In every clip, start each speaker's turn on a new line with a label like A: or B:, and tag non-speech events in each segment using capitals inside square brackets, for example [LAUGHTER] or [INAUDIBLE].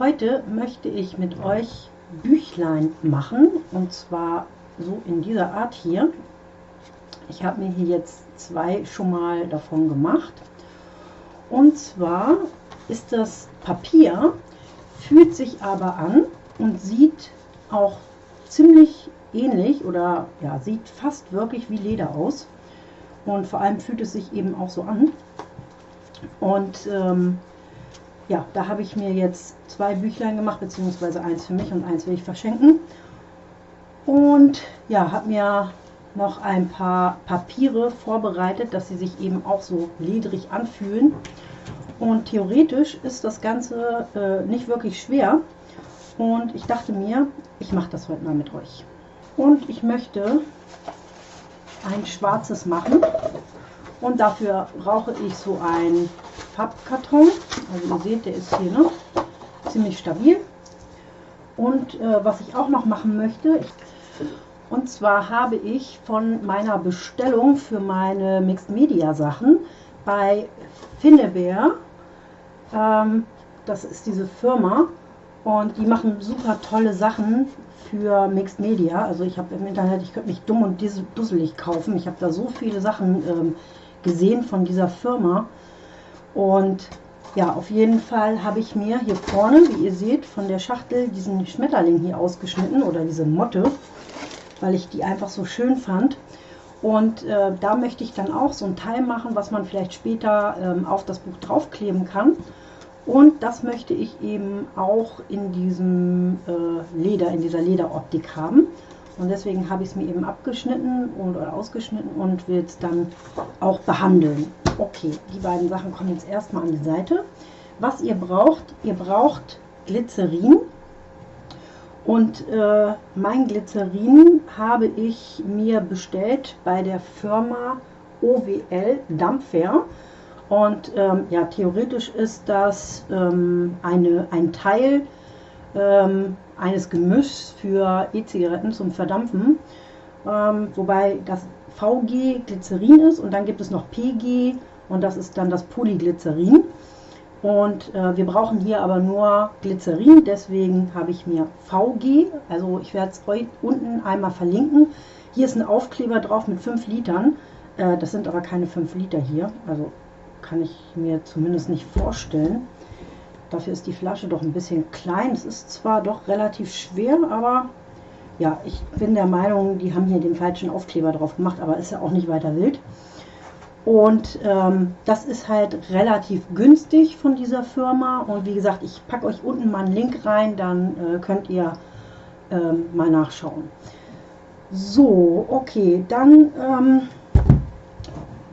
A: Heute möchte ich mit euch Büchlein machen und zwar so in dieser Art hier. Ich habe mir hier jetzt zwei schon mal davon gemacht. Und zwar ist das Papier, fühlt sich aber an und sieht auch ziemlich ähnlich oder ja, sieht fast wirklich wie Leder aus. Und vor allem fühlt es sich eben auch so an. Und ähm, ja, da habe ich mir jetzt zwei Büchlein gemacht, beziehungsweise eins für mich und eins will ich verschenken. Und ja, habe mir noch ein paar Papiere vorbereitet, dass sie sich eben auch so ledrig anfühlen. Und theoretisch ist das Ganze äh, nicht wirklich schwer. Und ich dachte mir, ich mache das heute mal mit euch. Und ich möchte ein schwarzes machen. Und dafür brauche ich so ein Pappkarton. Also ihr seht, der ist hier noch ziemlich stabil. Und äh, was ich auch noch machen möchte, und zwar habe ich von meiner Bestellung für meine Mixed Media Sachen bei Finnebear, ähm, das ist diese Firma, und die machen super tolle Sachen für Mixed Media. Also ich habe im Internet, ich könnte mich dumm und dusselig kaufen. Ich habe da so viele Sachen ähm, gesehen von dieser Firma. Und ja, auf jeden Fall habe ich mir hier vorne, wie ihr seht, von der Schachtel diesen Schmetterling hier ausgeschnitten oder diese Motte, weil ich die einfach so schön fand. Und äh, da möchte ich dann auch so ein Teil machen, was man vielleicht später ähm, auf das Buch draufkleben kann. Und das möchte ich eben auch in diesem äh, Leder, in dieser Lederoptik haben. Und deswegen habe ich es mir eben abgeschnitten und, oder ausgeschnitten und will es dann auch behandeln. Okay, die beiden Sachen kommen jetzt erstmal an die Seite. Was ihr braucht, ihr braucht Glycerin. Und äh, mein Glycerin habe ich mir bestellt bei der Firma OWL Dampfer. Und ähm, ja, theoretisch ist das ähm, eine, ein Teil ähm, eines Gemischs für E-Zigaretten zum Verdampfen. Ähm, wobei das VG Glycerin ist und dann gibt es noch PG und das ist dann das Polyglycerin. Und äh, wir brauchen hier aber nur Glycerin, deswegen habe ich mir VG, also ich werde es euch unten einmal verlinken. Hier ist ein Aufkleber drauf mit 5 Litern, äh, das sind aber keine 5 Liter hier, also kann ich mir zumindest nicht vorstellen. Dafür ist die Flasche doch ein bisschen klein. Es ist zwar doch relativ schwer, aber ja, ich bin der Meinung, die haben hier den falschen Aufkleber drauf gemacht, aber ist ja auch nicht weiter wild. Und ähm, das ist halt relativ günstig von dieser Firma. Und wie gesagt, ich packe euch unten mal einen Link rein, dann äh, könnt ihr ähm, mal nachschauen. So, okay, dann ähm,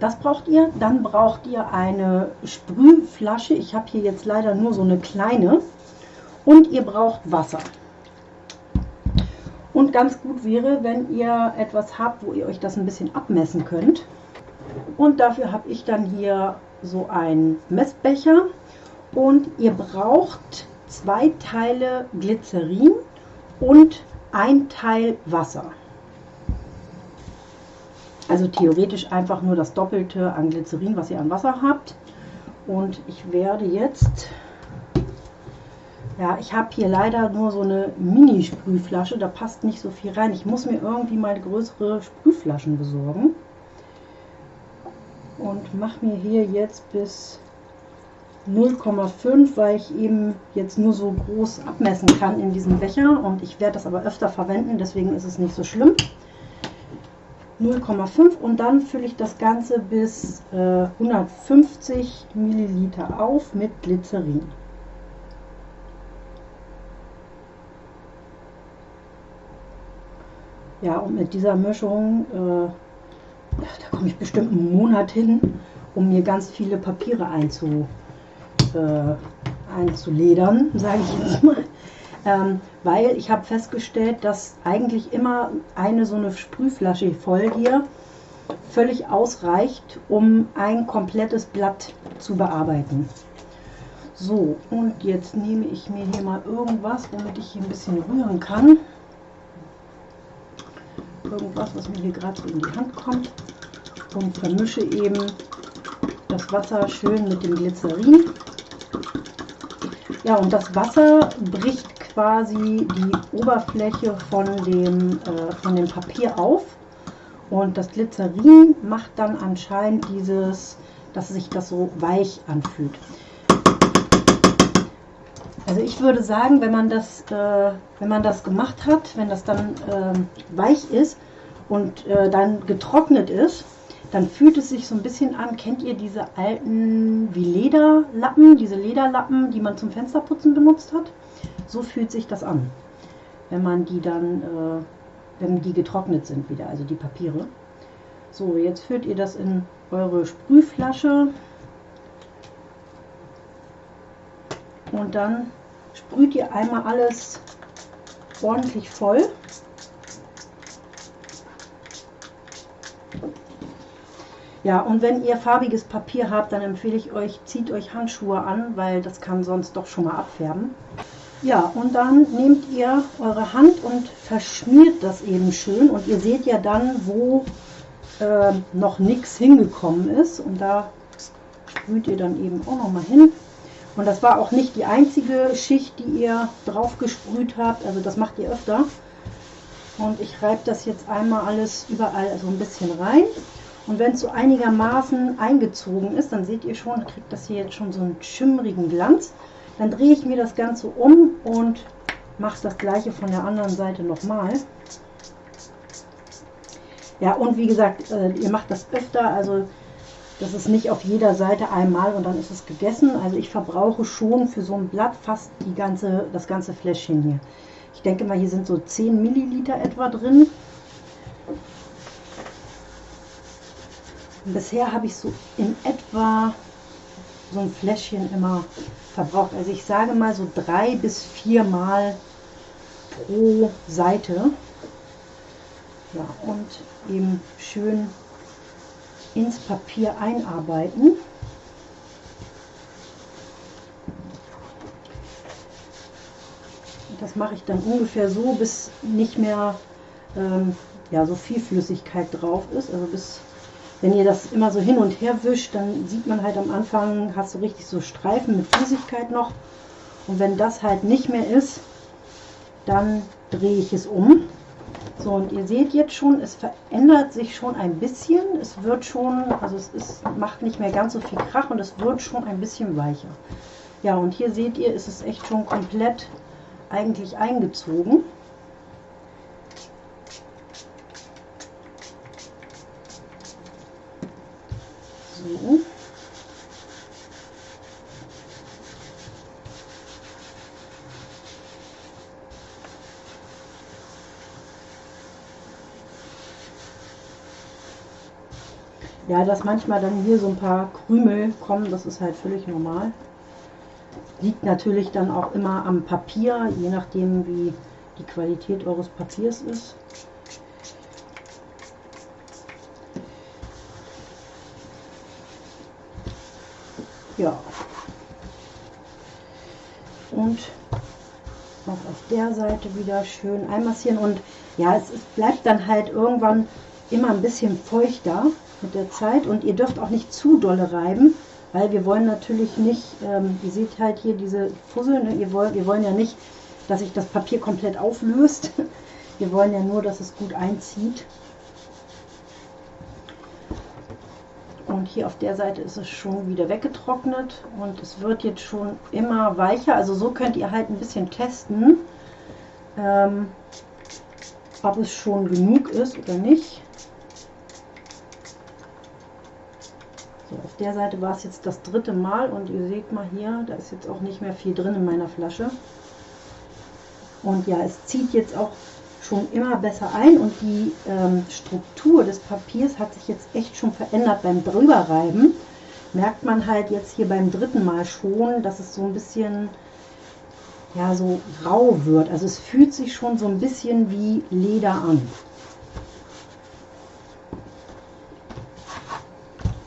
A: das braucht ihr. Dann braucht ihr eine Sprühflasche. Ich habe hier jetzt leider nur so eine kleine. Und ihr braucht Wasser. Und ganz gut wäre, wenn ihr etwas habt, wo ihr euch das ein bisschen abmessen könnt. Und dafür habe ich dann hier so einen Messbecher. Und ihr braucht zwei Teile Glycerin und ein Teil Wasser. Also theoretisch einfach nur das Doppelte an Glycerin, was ihr an Wasser habt. Und ich werde jetzt, ja, ich habe hier leider nur so eine Mini-Sprühflasche, da passt nicht so viel rein. Ich muss mir irgendwie mal größere Sprühflaschen besorgen. Und mache mir hier jetzt bis 0,5, weil ich eben jetzt nur so groß abmessen kann in diesem Becher. Und ich werde das aber öfter verwenden, deswegen ist es nicht so schlimm. 0,5 und dann fülle ich das Ganze bis äh, 150 Milliliter auf mit Glycerin. Ja, und mit dieser Mischung, äh, da komme ich bestimmt einen Monat hin, um mir ganz viele Papiere einzu, äh, einzuledern, [LAUGHS] sage ich jetzt mal ähm, weil ich habe festgestellt, dass eigentlich immer eine so eine Sprühflasche voll hier völlig ausreicht, um ein komplettes Blatt zu bearbeiten. So, und jetzt nehme ich mir hier mal irgendwas, womit ich hier ein bisschen rühren kann. Irgendwas, was mir hier gerade so in die Hand kommt. Und vermische eben das Wasser schön mit dem Glycerin. Ja, und das Wasser bricht quasi die Oberfläche von dem, äh, von dem Papier auf. Und das Glycerin macht dann anscheinend dieses, dass sich das so weich anfühlt. Also ich würde sagen, wenn man das, äh, wenn man das gemacht hat, wenn das dann äh, weich ist und äh, dann getrocknet ist, dann fühlt es sich so ein bisschen an, kennt ihr diese alten wie Lederlappen, diese Lederlappen, die man zum Fensterputzen benutzt hat? So fühlt sich das an, wenn man die dann, äh, wenn die getrocknet sind wieder, also die Papiere. So, jetzt füllt ihr das in eure Sprühflasche und dann sprüht ihr einmal alles ordentlich voll. Ja, und wenn ihr farbiges Papier habt, dann empfehle ich euch, zieht euch Handschuhe an, weil das kann sonst doch schon mal abfärben. Ja, und dann nehmt ihr eure Hand und verschmiert das eben schön. Und ihr seht ja dann, wo äh, noch nichts hingekommen ist. Und da sprüht ihr dann eben auch noch mal hin. Und das war auch nicht die einzige Schicht, die ihr drauf gesprüht habt. Also das macht ihr öfter. Und ich reibe das jetzt einmal alles überall so ein bisschen rein. Und wenn es so einigermaßen eingezogen ist, dann seht ihr schon, kriegt das hier jetzt schon so einen schimmrigen Glanz. Dann drehe ich mir das Ganze um und mache das gleiche von der anderen Seite nochmal. Ja, und wie gesagt, äh, ihr macht das öfter, also das ist nicht auf jeder Seite einmal und dann ist es gegessen. Also ich verbrauche schon für so ein Blatt fast die ganze, das ganze Fläschchen hier. Ich denke mal, hier sind so 10 Milliliter etwa drin. Bisher habe ich so in etwa so ein Fläschchen immer verbraucht. Also ich sage mal so drei bis vier Mal pro Seite. Ja, und eben schön ins Papier einarbeiten. Das mache ich dann ungefähr so, bis nicht mehr ähm, ja, so viel Flüssigkeit drauf ist. Also bis wenn ihr das immer so hin und her wischt, dann sieht man halt am Anfang, hast du richtig so Streifen mit Flüssigkeit noch. Und wenn das halt nicht mehr ist, dann drehe ich es um. So, und ihr seht jetzt schon, es verändert sich schon ein bisschen. Es wird schon, also es ist, macht nicht mehr ganz so viel Krach und es wird schon ein bisschen weicher. Ja, und hier seht ihr, ist es echt schon komplett eigentlich eingezogen. So. Ja, dass manchmal dann hier so ein paar Krümel kommen, das ist halt völlig normal. Liegt natürlich dann auch immer am Papier, je nachdem wie die Qualität eures Papiers ist. Ja. Und auch auf der Seite wieder schön einmassieren. Und ja, es, es bleibt dann halt irgendwann immer ein bisschen feuchter mit der Zeit. Und ihr dürft auch nicht zu dolle reiben, weil wir wollen natürlich nicht, ähm, ihr seht halt hier diese Fussel, ne? ihr wollt, wir wollen ja nicht, dass sich das Papier komplett auflöst. [LAUGHS] Wir wollen ja nur, dass es gut einzieht. Und hier auf der Seite ist es schon wieder weggetrocknet und es wird jetzt schon immer weicher. Also so könnt ihr halt ein bisschen testen, ähm, ob es schon genug ist oder nicht. So, auf der Seite war es jetzt das dritte Mal und ihr seht mal hier, da ist jetzt auch nicht mehr viel drin in meiner Flasche. Und ja, es zieht jetzt auch schon immer besser ein und die ähm, Struktur des Papiers hat sich jetzt echt schon verändert beim drüberreiben. Merkt man halt jetzt hier beim dritten Mal schon, dass es so ein bisschen ja so rau wird. Also es fühlt sich schon so ein bisschen wie Leder an.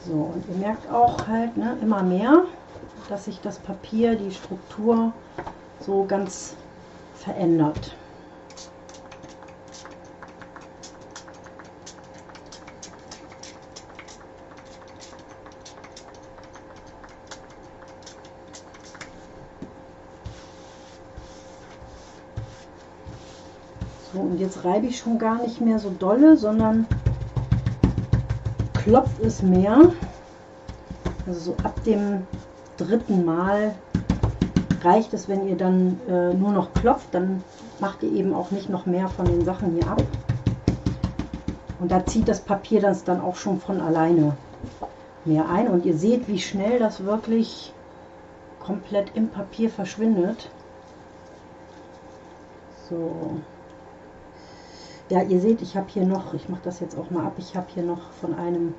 A: So, und ihr merkt auch halt ne, immer mehr, dass sich das Papier, die Struktur so ganz verändert. So, und jetzt reibe ich schon gar nicht mehr so dolle, sondern klopft es mehr. Also so ab dem dritten Mal reicht es, wenn ihr dann äh, nur noch klopft, dann macht ihr eben auch nicht noch mehr von den Sachen hier ab. Und da zieht das Papier das dann auch schon von alleine mehr ein. Und ihr seht, wie schnell das wirklich komplett im Papier verschwindet. So. Ja, ihr seht, ich habe hier noch, ich mache das jetzt auch mal ab, ich habe hier noch von einem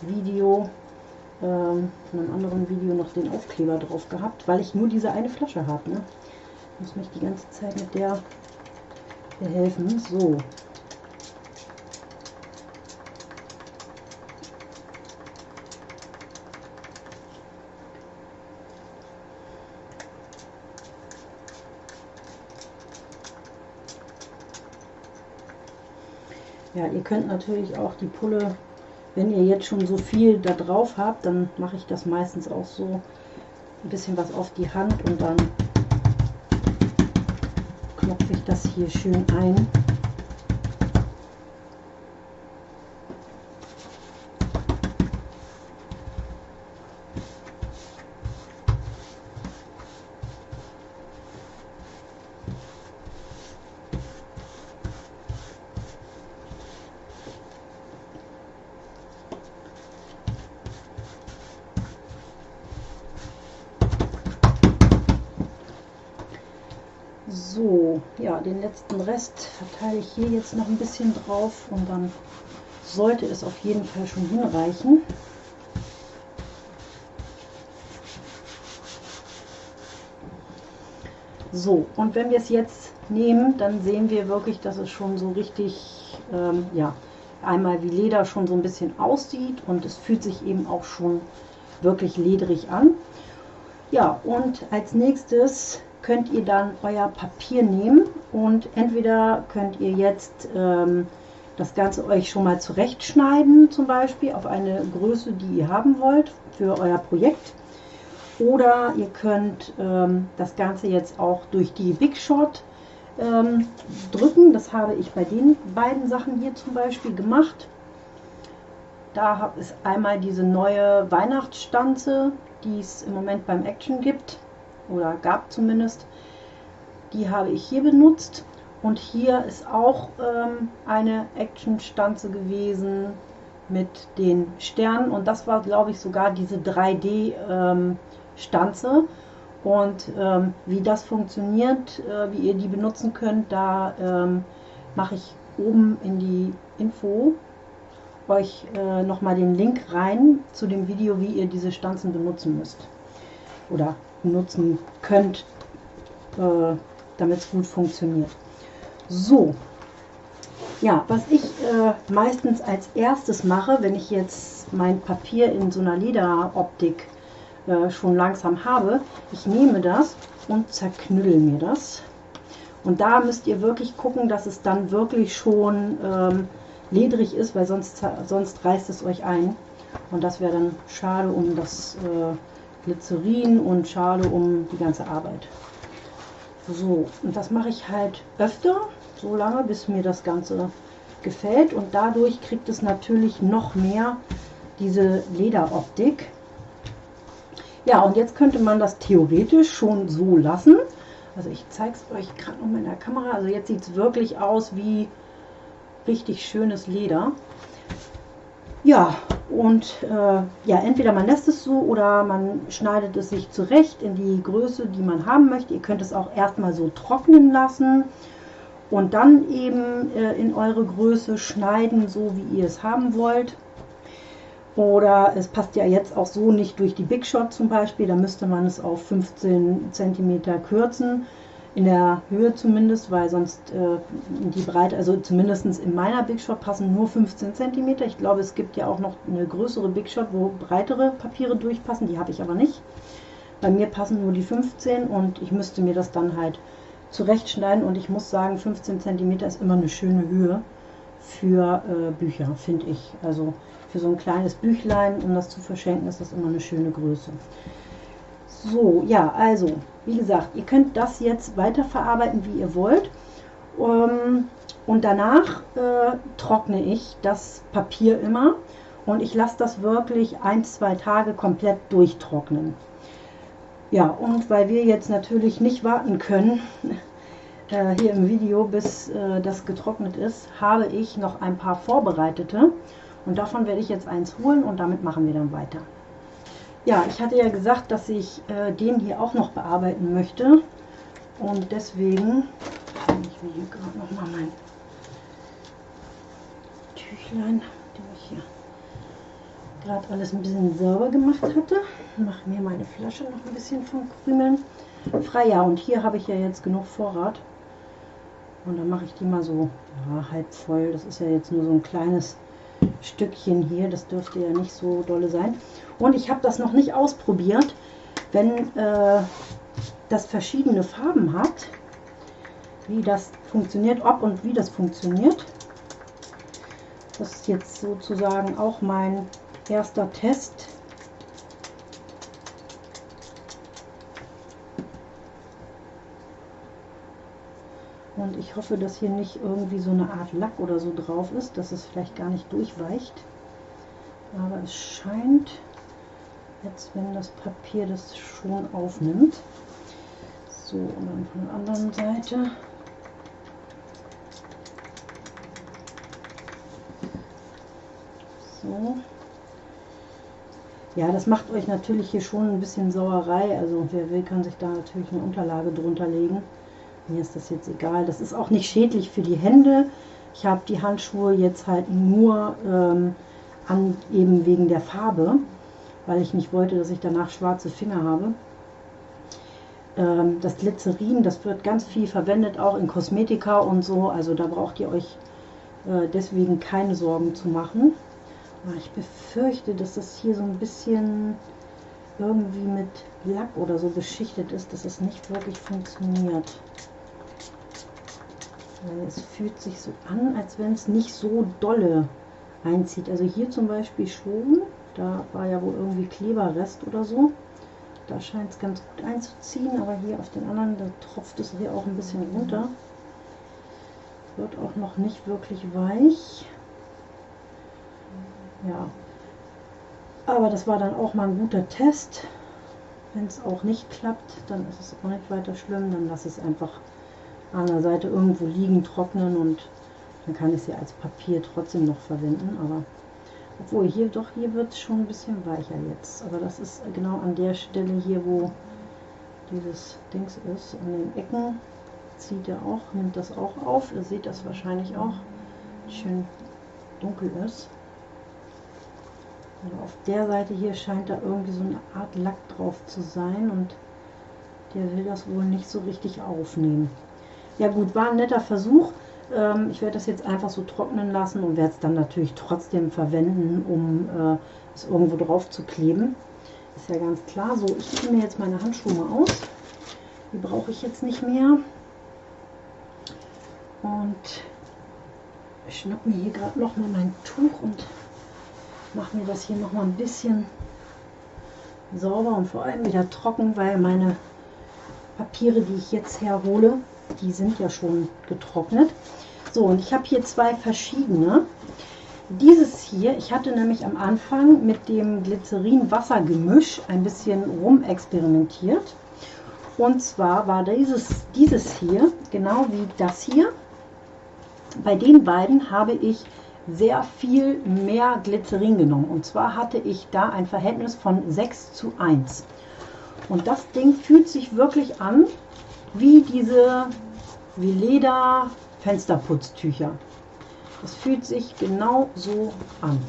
A: Video, ähm, von einem anderen Video noch den Aufkleber drauf gehabt, weil ich nur diese eine Flasche habe. Ne? Ich muss mich die ganze Zeit mit der behelfen. So, Ja, ihr könnt natürlich auch die Pulle, wenn ihr jetzt schon so viel da drauf habt, dann mache ich das meistens auch so ein bisschen was auf die Hand und dann klopfe ich das hier schön ein. So, ja, den letzten Rest verteile ich hier jetzt noch ein bisschen drauf und dann sollte es auf jeden Fall schon hinreichen. So, und wenn wir es jetzt nehmen, dann sehen wir wirklich, dass es schon so richtig, ähm, ja, einmal wie Leder schon so ein bisschen aussieht und es fühlt sich eben auch schon wirklich lederig an. Ja, und als nächstes könnt ihr dann euer Papier nehmen und entweder könnt ihr jetzt ähm, das Ganze euch schon mal zurechtschneiden, zum Beispiel auf eine Größe, die ihr haben wollt für euer Projekt. Oder ihr könnt ähm, das Ganze jetzt auch durch die Big Shot ähm, drücken. Das habe ich bei den beiden Sachen hier zum Beispiel gemacht. Da ist einmal diese neue Weihnachtsstanze, die es im Moment beim Action gibt oder gab zumindest. Die habe ich hier benutzt. Und hier ist auch ähm, eine Action-Stanze gewesen mit den Sternen. Und das war glaube ich sogar diese 3D-Stanze ähm, und ähm, wie das funktioniert, äh, wie ihr die benutzen könnt, da ähm, mache ich oben in die Info euch äh, nochmal den Link rein zu dem Video, wie ihr diese Stanzen benutzen müsst. Oder nutzen könnt, äh, damit es gut funktioniert. So, ja, was ich äh, meistens als erstes mache, wenn ich jetzt mein Papier in so einer Lederoptik äh, schon langsam habe, ich nehme das und zerknüttel mir das. Und da müsst ihr wirklich gucken, dass es dann wirklich schon ähm, ledrig ist, weil sonst, sonst reißt es euch ein. Und das wäre dann schade um das äh, Glycerin und Schale um die ganze Arbeit. So, und das mache ich halt öfter, so lange, bis mir das Ganze gefällt. Und dadurch kriegt es natürlich noch mehr diese Lederoptik. Ja, und jetzt könnte man das theoretisch schon so lassen. Also ich zeige es euch gerade noch mal in der Kamera. Also jetzt sieht es wirklich aus wie richtig schönes Leder. Ja, und äh, ja, entweder man lässt es so oder man schneidet es sich zurecht in die Größe, die man haben möchte. Ihr könnt es auch erstmal so trocknen lassen und dann eben äh, in eure Größe schneiden, so wie ihr es haben wollt. Oder es passt ja jetzt auch so nicht durch die Big Shot zum Beispiel, da müsste man es auf 15 cm kürzen in der Höhe zumindest, weil sonst äh, die Breite, also zumindest in meiner Big Shot passen nur 15 cm. Ich glaube, es gibt ja auch noch eine größere Big Shot, wo breitere Papiere durchpassen, die habe ich aber nicht. Bei mir passen nur die 15 und ich müsste mir das dann halt zurechtschneiden und ich muss sagen, 15 cm ist immer eine schöne Höhe für äh, Bücher, finde ich. Also für so ein kleines Büchlein, um das zu verschenken, ist das immer eine schöne Größe. So, ja, also, wie gesagt, ihr könnt das jetzt weiterverarbeiten, wie ihr wollt. Ähm, und danach äh, trockne ich das Papier immer und ich lasse das wirklich ein, zwei Tage komplett durchtrocknen. Ja, und weil wir jetzt natürlich nicht warten können, [LAUGHS] äh, hier im Video, bis äh, das getrocknet ist, habe ich noch ein paar vorbereitete. Und davon werde ich jetzt eins holen und damit machen wir dann weiter. Ja, ich hatte ja gesagt, dass ich äh, den hier auch noch bearbeiten möchte. Und deswegen, ich will hier gerade noch mal mein Tüchlein, dem ich hier gerade alles ein bisschen sauber gemacht hatte. Mache mir meine Flasche noch ein bisschen von Krümeln frei. Ja, und hier habe ich ja jetzt genug Vorrat. Und dann mache ich die mal so ja, halb voll. Das ist ja jetzt nur so ein kleines Stückchen hier. Das dürfte ja nicht so dolle sein. Und ich habe das noch nicht ausprobiert, wenn äh, das verschiedene Farben hat, wie das funktioniert, ob und wie das funktioniert. Das ist jetzt sozusagen auch mein erster Test. Und ich hoffe, dass hier nicht irgendwie so eine Art Lack oder so drauf ist, dass es vielleicht gar nicht durchweicht. Aber es scheint, jetzt wenn das Papier das schon aufnimmt. So, und dann von der anderen Seite. So. Ja, das macht euch natürlich hier schon ein bisschen Sauerei. Also wer will, kann sich da natürlich eine Unterlage drunter legen. Mir ist das jetzt egal. Das ist auch nicht schädlich für die Hände. Ich habe die Handschuhe jetzt halt nur ähm, an, eben wegen der Farbe, weil ich nicht wollte, dass ich danach schwarze Finger habe. Ähm, das Glycerin, das wird ganz viel verwendet, auch in Kosmetika und so. Also da braucht ihr euch äh, deswegen keine Sorgen zu machen. Ich befürchte, dass das hier so ein bisschen irgendwie mit Lack oder so beschichtet ist, dass es nicht wirklich funktioniert. Es fühlt sich so an, als wenn es nicht so dolle einzieht. Also hier zum Beispiel schon, da war ja wohl irgendwie Kleberrest oder so. Da scheint es ganz gut einzuziehen, aber hier auf den anderen, da tropft es hier auch ein bisschen runter. Wird auch noch nicht wirklich weich. Ja. Aber das war dann auch mal ein guter Test. Wenn es auch nicht klappt, dann ist es auch nicht weiter schlimm. Dann lasse es einfach an der Seite irgendwo liegen, trocknen und dann kann ich sie als Papier trotzdem noch verwenden. Aber obwohl hier doch, hier wird es schon ein bisschen weicher jetzt. Aber das ist genau an der Stelle hier, wo dieses Dings ist. An den Ecken zieht er auch, nimmt das auch auf. Ihr seht das wahrscheinlich auch. Schön dunkel ist. Also auf der Seite hier scheint da irgendwie so eine Art Lack drauf zu sein und der will das wohl nicht so richtig aufnehmen. Ja gut, war ein netter Versuch. Ähm, ich werde das jetzt einfach so trocknen lassen und werde es dann natürlich trotzdem verwenden, um äh, es irgendwo drauf zu kleben. Ist ja ganz klar. So, ich ziehe mir jetzt meine Handschuhe mal aus. Die brauche ich jetzt nicht mehr. Und ich schnapp mir hier gerade noch mal mein Tuch und mache mir das hier noch mal ein bisschen sauber und vor allem wieder trocken, weil meine Papiere, die ich jetzt herhole, die sind ja schon getrocknet. So, und ich habe hier zwei verschiedene. Dieses hier, ich hatte nämlich am Anfang mit dem Glycerin-Wasser-Gemisch ein bisschen rumexperimentiert. Und zwar war dieses, dieses hier, genau wie das hier. Bei den beiden habe ich sehr viel mehr Glycerin genommen. Und zwar hatte ich da ein Verhältnis von 6 zu 1. Und das Ding fühlt sich wirklich an wie diese wie Leder Fensterputztücher. Das fühlt sich genau so an.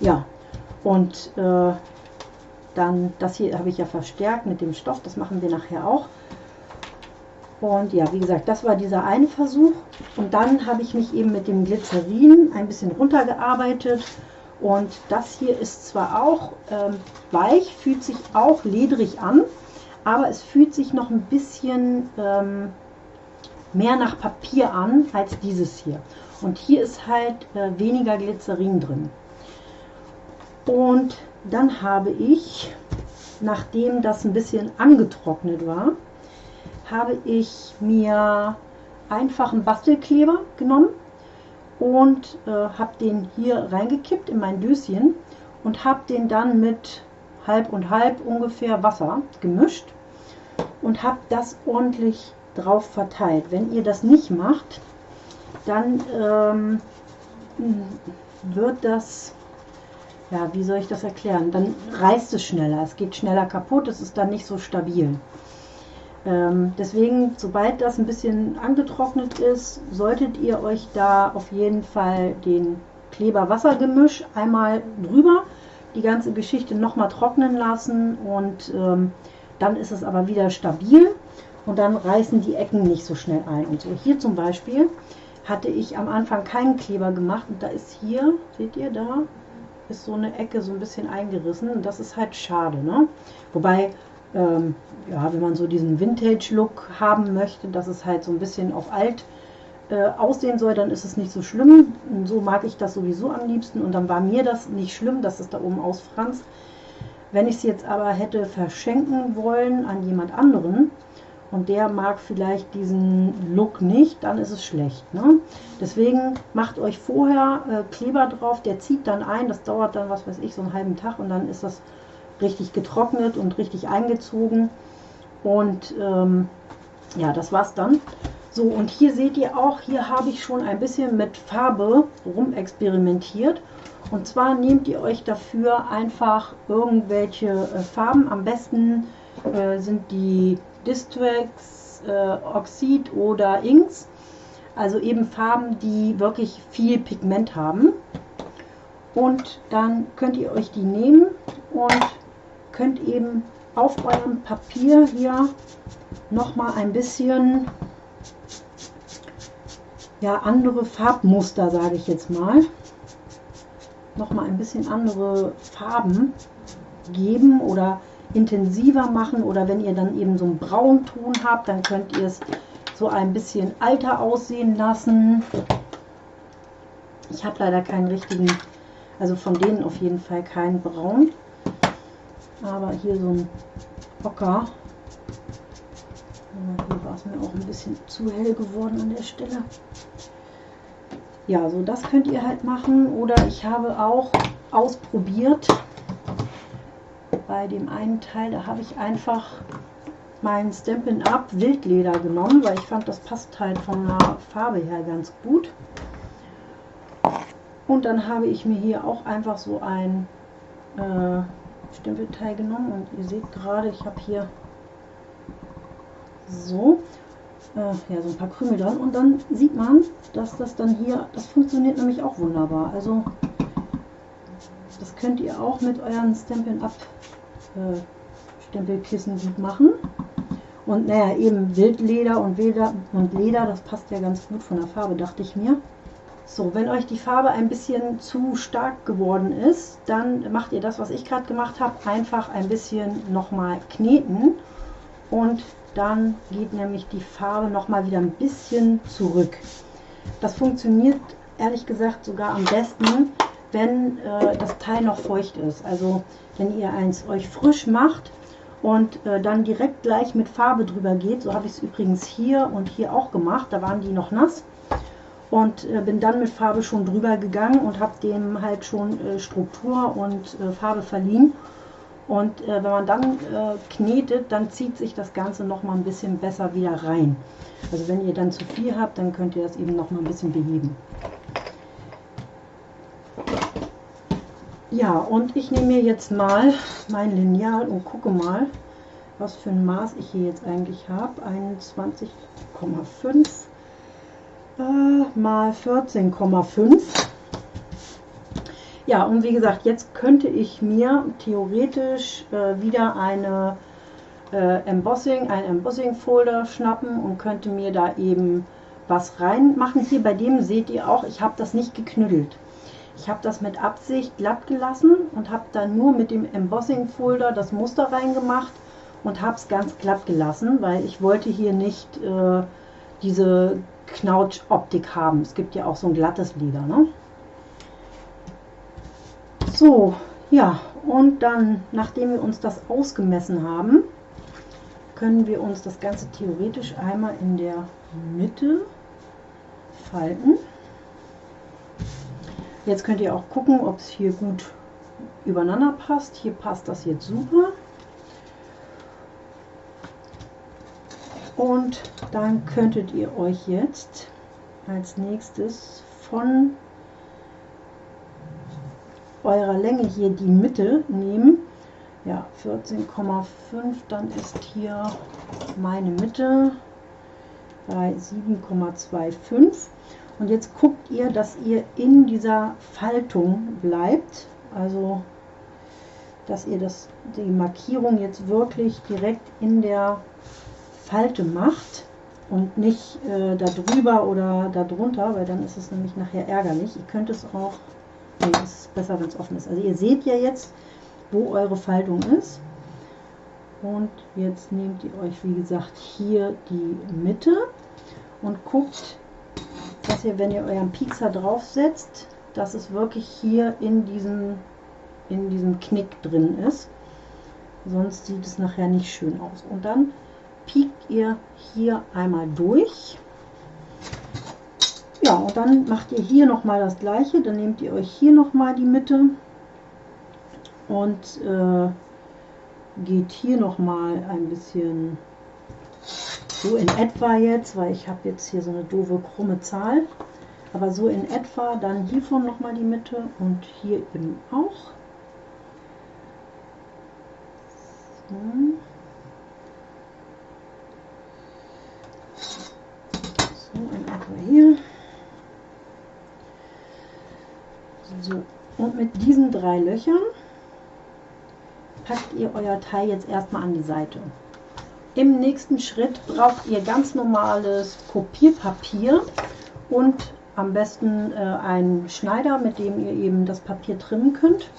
A: Ja, und äh, dann das hier habe ich ja verstärkt mit dem Stoff. Das machen wir nachher auch. Und ja, wie gesagt, das war dieser eine Versuch. Und dann habe ich mich eben mit dem Glycerin ein bisschen runtergearbeitet. Und das hier ist zwar auch ähm, weich, fühlt sich auch ledrig an, aber es fühlt sich noch ein bisschen ähm, mehr nach Papier an als dieses hier. Und hier ist halt äh, weniger Glycerin drin. Und dann habe ich, nachdem das ein bisschen angetrocknet war, habe ich mir einfachen Bastelkleber genommen und äh, habe den hier reingekippt in mein Döschen und habe den dann mit halb und halb ungefähr Wasser gemischt und habe das ordentlich drauf verteilt. Wenn ihr das nicht macht, dann ähm, wird das, ja, wie soll ich das erklären? Dann reißt es schneller, es geht schneller kaputt, es ist dann nicht so stabil. Ähm, deswegen, sobald das ein bisschen angetrocknet ist, solltet ihr euch da auf jeden Fall den Kleber-Wasser-Gemisch einmal drüber, die ganze Geschichte nochmal trocknen lassen und ähm, dann ist es aber wieder stabil und dann reißen die Ecken nicht so schnell ein. Und so hier zum Beispiel hatte ich am Anfang keinen Kleber gemacht und da ist hier, seht ihr da, ist so eine Ecke so ein bisschen eingerissen und das ist halt schade. Ne? Wobei, ähm, ja, wenn man so diesen Vintage-Look haben möchte, dass es halt so ein bisschen auf alt äh, aussehen soll, dann ist es nicht so schlimm. Und so mag ich das sowieso am liebsten und dann war mir das nicht schlimm, dass es da oben ausfranst. Wenn ich es jetzt aber hätte verschenken wollen an jemand anderen, und der mag vielleicht diesen Look nicht, dann ist es schlecht. Ne? Deswegen macht euch vorher äh, Kleber drauf, der zieht dann ein, das dauert dann, was weiß ich, so einen halben Tag und dann ist das richtig getrocknet und richtig eingezogen. Und ähm, ja, das war's dann. So, und hier seht ihr auch, hier habe ich schon ein bisschen mit Farbe rumexperimentiert. Und zwar nehmt ihr euch dafür einfach irgendwelche äh, Farben. Am besten äh, sind die Distress, äh, Oxid oder Inks. Also eben Farben, die wirklich viel Pigment haben. Und dann könnt ihr euch die nehmen und könnt eben auf eurem Papier hier nochmal ein bisschen ja, andere Farbmuster, sage ich jetzt mal, nochmal ein bisschen andere Farben geben oder intensiver machen oder wenn ihr dann eben so einen Braunton habt, dann könnt ihr es so ein bisschen alter aussehen lassen. Ich habe leider keinen richtigen, also von denen auf jeden Fall keinen Braun. Aber hier so ein Ocker. Hier es mir auch ein bisschen zu hell geworden an der Stelle. Ja, so das könnt ihr halt machen. Oder ich habe auch ausprobiert, bei dem einen Teil, da habe ich einfach mein Stampin' Up Wildleder genommen, weil ich fand, das passt halt von der Farbe her ganz gut. Und dann habe ich mir hier auch einfach so ein äh, Stempelteil genommen und ihr seht gerade, ich habe hier so, äh, ja, so ein paar Krümel dran und dann sieht man, dass das dann hier, das funktioniert nämlich auch wunderbar. Also das könnt ihr auch mit euren Stampin' Up äh, Stempelkissen gut machen. Und naja, eben Wildleder und, Leder und Leder, das passt ja ganz gut von der Farbe, dachte ich mir. So, wenn euch die Farbe ein bisschen zu stark geworden ist, dann macht ihr das, was ich gerade gemacht habe, einfach ein bisschen nochmal kneten und dann geht nämlich die Farbe nochmal wieder ein bisschen zurück. Das funktioniert ehrlich gesagt sogar am besten, wenn äh, das Teil noch feucht ist. Also wenn ihr eins euch frisch macht und äh, dann direkt gleich mit Farbe drüber geht. So habe ich es übrigens hier und hier auch gemacht. Da waren die noch nass und äh, bin dann mit Farbe schon drüber gegangen und habe dem halt schon äh, Struktur und äh, Farbe verliehen. Und äh, wenn man dann äh, knetet, dann zieht sich das Ganze noch mal ein bisschen besser wieder rein. Also wenn ihr dann zu viel habt, dann könnt ihr das eben noch mal ein bisschen beheben. Ja, und ich nehme mir jetzt mal mein Lineal und gucke mal, was für ein Maß ich hier jetzt eigentlich habe. 21,5 äh, mal 14,5. Ja, und wie gesagt, jetzt könnte ich mir theoretisch äh, wieder eine äh, Embossing, ein Embossing Folder schnappen und könnte mir da eben was reinmachen. Hier bei dem seht ihr auch, ich habe das nicht geknüttelt. Ich habe das mit Absicht glatt gelassen und habe dann nur mit dem Embossing Folder das Muster reingemacht und habe es ganz glatt gelassen, weil ich wollte hier nicht äh, diese Knautsch-Optik haben. Es gibt ja auch so ein glattes Leder. Ne? So, ja, und dann, nachdem wir uns das ausgemessen haben, können wir uns das Ganze theoretisch einmal in der Mitte falten. Jetzt könnt ihr auch gucken, ob es hier gut übereinander passt. Hier passt das jetzt super. Und dann könntet ihr euch jetzt als nächstes von eurer Länge hier die Mitte nehmen. Ja, 14,5, dann ist hier meine Mitte bei 7,25. Und jetzt guckt ihr, dass ihr in dieser Faltung bleibt. Also, dass ihr das, die Markierung jetzt wirklich direkt in der Falte macht und nicht äh, da drüber oder da drunter, weil dann ist es nämlich nachher ärgerlich. Ihr könnt es auch, es ist besser, wenn es offen ist. Also ihr seht ja jetzt, wo eure Faltung ist. Und jetzt nehmt ihr euch, wie gesagt, hier die Mitte und guckt, dass ihr, wenn ihr euren Piekser draufsetzt, dass es wirklich hier in diesem, in diesem Knick drin ist. Sonst sieht es nachher nicht schön aus. Und dann piekt ihr hier einmal durch. Ja, und dann macht ihr hier nochmal das gleiche. Dann nehmt ihr euch hier nochmal die Mitte und äh, geht hier nochmal ein bisschen so in etwa jetzt, weil ich habe jetzt hier so eine doofe krumme Zahl. Aber so in etwa dann hiervon nochmal die Mitte und hier eben auch. So, in etwa hier. So, und mit diesen drei Löchern packt ihr euer Teil jetzt erstmal an die Seite. Im nächsten Schritt braucht ihr ganz normales Kopierpapier und am besten äh, einen Schneider, mit dem ihr eben das Papier trimmen könnt.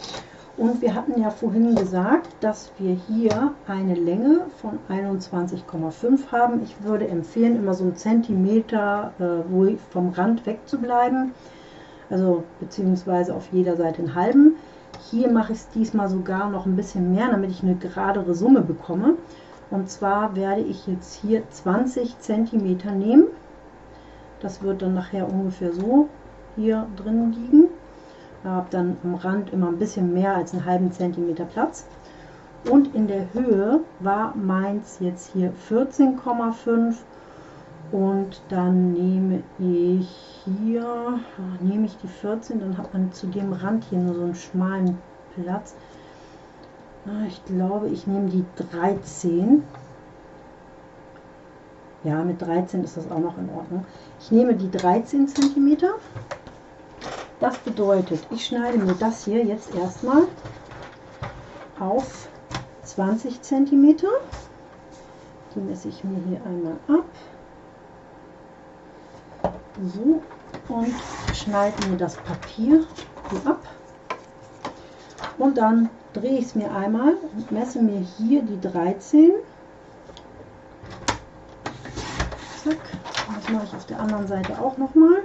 A: Und wir hatten ja vorhin gesagt, dass wir hier eine Länge von 21,5 haben. Ich würde empfehlen, immer so einen Zentimeter äh, vom Rand wegzubleiben. Also beziehungsweise auf jeder Seite einen halben. Hier mache ich es diesmal sogar noch ein bisschen mehr, damit ich eine geradere Summe bekomme. Und zwar werde ich jetzt hier 20 cm nehmen. Das wird dann nachher ungefähr so hier drin liegen. Ich habe dann am Rand immer ein bisschen mehr als einen halben Zentimeter Platz. Und in der Höhe war meins jetzt hier 14,5 und dann nehme ich hier, nehme ich die 14, dann hat man zu dem Rand hier nur so einen schmalen Platz. Ah, ich glaube, ich nehme die 13. Ja, mit 13 ist das auch noch in Ordnung. Ich nehme die 13 cm. Das bedeutet, ich schneide mir das hier jetzt erstmal auf 20 cm. Die messe ich mir hier einmal ab. So, und schneide mir das Papier hier ab. Und dann drehe ich es mir einmal und messe mir hier die 13. Zack. Das mache ich auf der anderen Seite auch nochmal.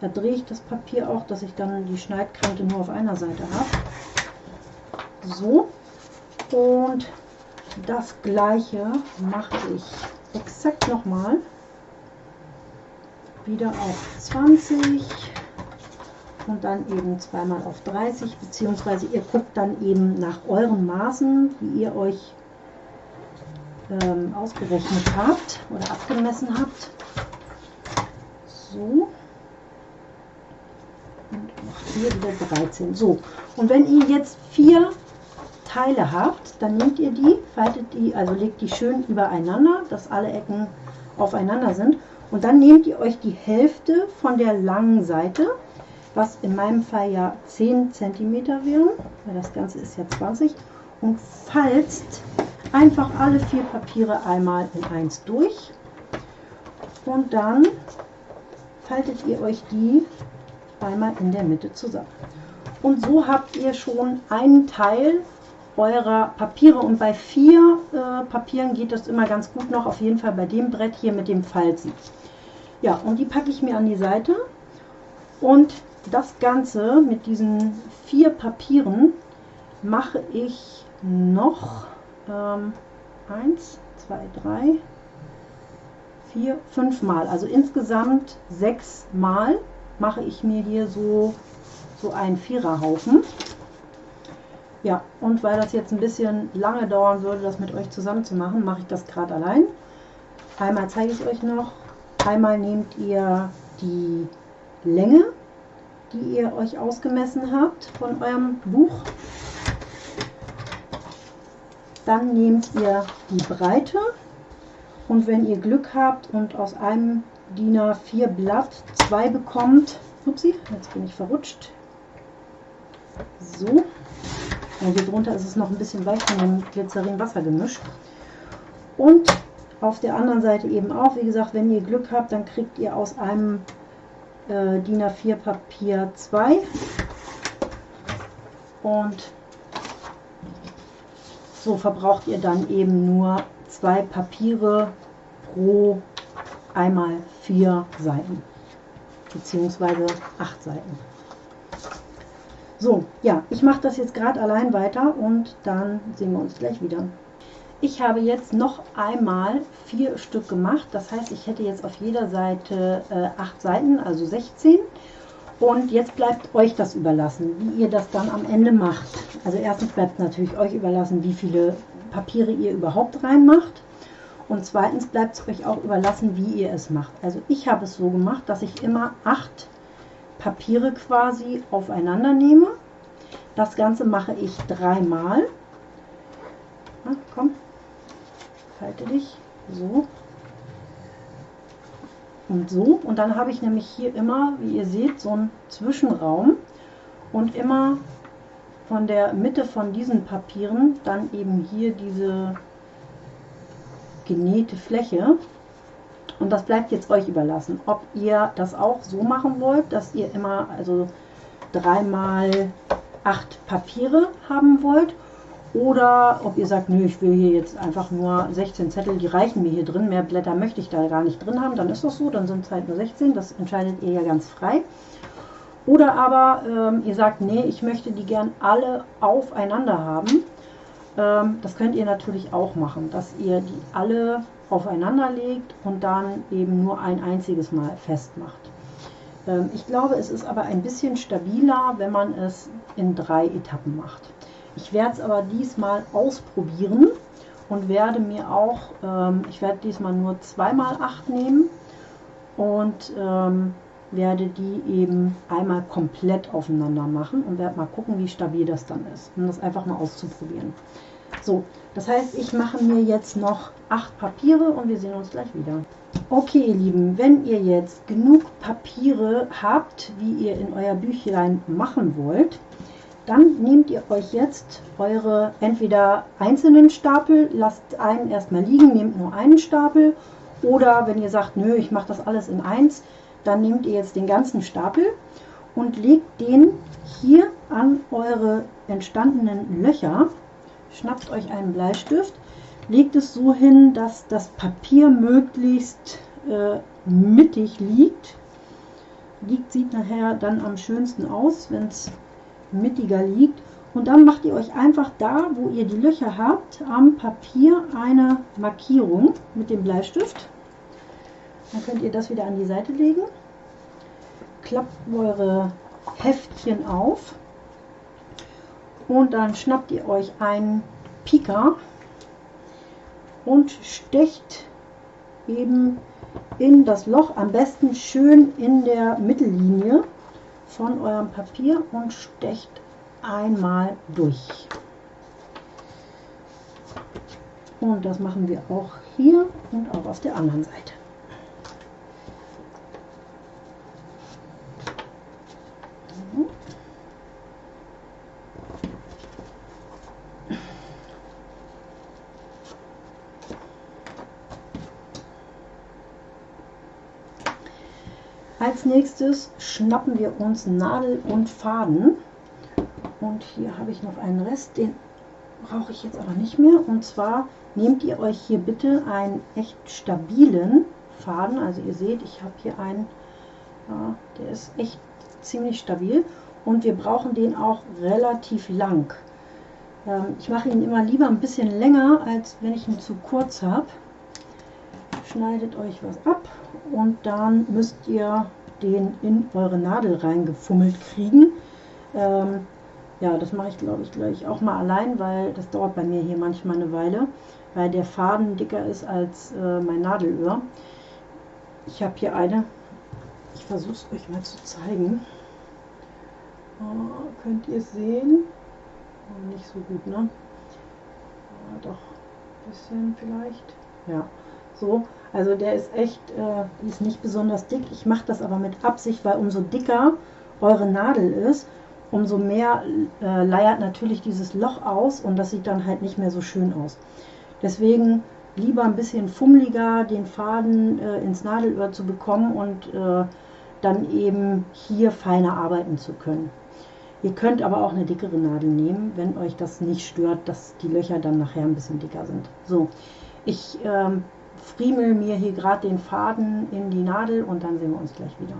A: Da drehe ich das Papier auch, dass ich dann die Schneidkante nur auf einer Seite habe. So. Und das gleiche mache ich exakt nochmal. Wieder auf 20 und dann eben zweimal auf 30, beziehungsweise ihr guckt dann eben nach euren Maßen, die ihr euch ähm, ausgerechnet habt oder abgemessen habt. So. Und auch hier wieder 13. So. Und wenn ihr jetzt vier Teile habt, dann nehmt ihr die, faltet die, also legt die schön übereinander, dass alle Ecken aufeinander sind. Und dann nehmt ihr euch die Hälfte von der langen Seite was in meinem Fall ja 10 cm wären, weil das Ganze ist ja 20, und falzt einfach alle vier Papiere einmal in eins durch und dann faltet ihr euch die einmal in der Mitte zusammen. Und so habt ihr schon einen Teil eurer Papiere und bei vier äh, Papieren geht das immer ganz gut noch, auf jeden Fall bei dem Brett hier mit dem Falten. Ja, und die packe ich mir an die Seite und das Ganze mit diesen vier Papieren mache ich noch ähm, eins, zwei, drei, vier, fünf Mal. Also insgesamt sechs Mal mache ich mir hier so, so einen Viererhaufen. Ja, und weil das jetzt ein bisschen lange dauern würde, das mit euch zusammen zu machen, mache ich das gerade allein. Einmal zeige ich euch noch. Einmal nehmt ihr die Länge, die ihr euch ausgemessen habt von eurem Buch. Dann nehmt ihr die Breite. Und wenn ihr Glück habt und aus einem DIN A4 Blatt zwei bekommt, upsie, jetzt bin ich verrutscht, so, ja, hier drunter ist es noch ein bisschen weich von dem Glycerin-Wassergemisch und auf der anderen Seite eben auch, wie gesagt, wenn ihr Glück habt, dann kriegt ihr aus einem äh, DIN A4 Papier 2 und so verbraucht ihr dann eben nur zwei Papiere pro einmal vier Seiten beziehungsweise acht Seiten. So, ja, ich mache das jetzt gerade allein weiter und dann sehen wir uns gleich wieder. Ich habe jetzt noch einmal vier Stück gemacht. Das heißt, ich hätte jetzt auf jeder Seite äh, acht Seiten, also 16. Und jetzt bleibt euch das überlassen, wie ihr das dann am Ende macht. Also erstens bleibt natürlich euch überlassen, wie viele Papiere ihr überhaupt reinmacht. Und zweitens bleibt es euch auch überlassen, wie ihr es macht. Also ich habe es so gemacht, dass ich immer acht Papiere quasi aufeinander nehme. Das Ganze mache ich dreimal. Na, komm, halte dich. So. Und so. Und dann habe ich nämlich hier immer, wie ihr seht, so einen Zwischenraum. Und immer von der Mitte von diesen Papieren dann eben hier diese genähte Fläche. Und das bleibt jetzt euch überlassen, ob ihr das auch so machen wollt, dass ihr immer also dreimal acht Papiere haben wollt oder ob ihr sagt, nö, ich will hier jetzt einfach nur 16 Zettel, die reichen mir hier drin, mehr Blätter möchte ich da gar nicht drin haben, dann ist das so, dann sind es halt nur 16, das entscheidet ihr ja ganz frei. Oder aber ähm, ihr sagt, nee, ich möchte die gern alle aufeinander haben. Ähm, das könnt ihr natürlich auch machen, dass ihr die alle aufeinander legt und dann eben nur ein einziges Mal festmacht. Ähm, ich glaube, es ist aber ein bisschen stabiler, wenn man es in drei Etappen macht. Ich werde es aber diesmal ausprobieren und werde mir auch, ähm, ich werde diesmal nur zweimal acht nehmen und ähm, werde die eben einmal komplett aufeinander machen und werde mal gucken, wie stabil das dann ist, um das einfach mal auszuprobieren. So, das heißt, ich mache mir jetzt noch acht Papiere und wir sehen uns gleich wieder. Okay, ihr Lieben, wenn ihr jetzt genug Papiere habt, wie ihr in euer Büchlein machen wollt, dann nehmt ihr euch jetzt eure entweder einzelnen Stapel, lasst einen erstmal liegen, nehmt nur einen Stapel oder wenn ihr sagt, nö, ich mache das alles in eins, dann nehmt ihr jetzt den ganzen Stapel und legt den hier an eure entstandenen Löcher. Schnappt euch einen Bleistift, legt es so hin, dass das Papier möglichst äh, mittig liegt. Liegt sieht nachher dann am schönsten aus, wenn es mittiger liegt. Und dann macht ihr euch einfach da, wo ihr die Löcher habt, am Papier eine Markierung mit dem Bleistift. Dann könnt ihr das wieder an die Seite legen. Klappt eure Heftchen auf. Und dann schnappt ihr euch einen Pika und stecht eben in das Loch, am besten schön in der Mittellinie von eurem Papier und stecht einmal durch. Und das machen wir auch hier und auch auf der anderen Seite. Als nächstes schnappen wir uns Nadel und Faden. Und hier habe ich noch einen Rest, den brauche ich jetzt aber nicht mehr. Und zwar nehmt ihr euch hier bitte einen echt stabilen Faden. Also ihr seht, ich habe hier einen, ja, der ist echt ziemlich stabil. Und wir brauchen den auch relativ lang. Ähm, ich mache ihn immer lieber ein bisschen länger, als wenn ich ihn zu kurz habe. Schneidet euch was ab und dann müsst ihr den in eure Nadel reingefummelt kriegen. Ähm, ja, das mache ich glaube ich gleich auch mal allein, weil das dauert bei mir hier manchmal eine Weile, weil der Faden dicker ist als äh, mein Nadelöhr. Ich habe hier eine, ich versuche es euch mal zu zeigen. Oh, könnt ihr sehen? Oh, nicht so gut, ne? Oh, doch, ein bisschen vielleicht. Ja, so. Also der ist echt, äh, ist nicht besonders dick. Ich mache das aber mit Absicht, weil umso dicker eure Nadel ist, umso mehr äh, leiert natürlich dieses Loch aus und das sieht dann halt nicht mehr so schön aus. Deswegen lieber ein bisschen fummeliger den Faden äh, ins Nadelöhr zu bekommen und äh, dann eben hier feiner arbeiten zu können. Ihr könnt aber auch eine dickere Nadel nehmen, wenn euch das nicht stört, dass die Löcher dann nachher ein bisschen dicker sind. So, ich ähm, friemel mir hier gerade den Faden in die Nadel und dann sehen wir uns gleich wieder.